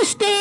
understand